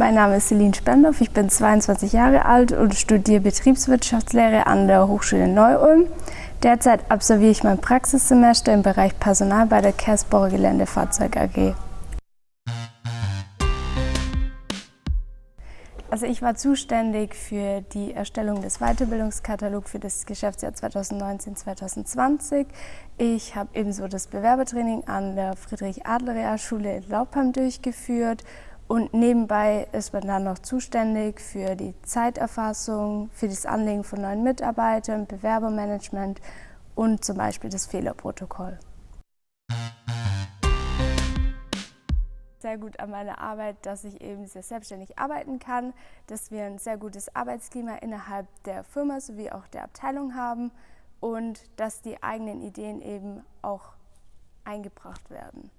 Mein Name ist Celine Spendorf, ich bin 22 Jahre alt und studiere Betriebswirtschaftslehre an der Hochschule Neu-Ulm. Derzeit absolviere ich mein Praxissemester im Bereich Personal bei der Kersbohrer Geländefahrzeug AG. Also ich war zuständig für die Erstellung des Weiterbildungskatalogs für das Geschäftsjahr 2019-2020. Ich habe ebenso das Bewerbertraining an der Friedrich-Adler-Realschule in Laubheim durchgeführt und nebenbei ist man dann noch zuständig für die Zeiterfassung, für das Anlegen von neuen Mitarbeitern, Bewerbermanagement und zum Beispiel das Fehlerprotokoll. sehr gut an meiner Arbeit, dass ich eben sehr selbstständig arbeiten kann, dass wir ein sehr gutes Arbeitsklima innerhalb der Firma sowie auch der Abteilung haben und dass die eigenen Ideen eben auch eingebracht werden.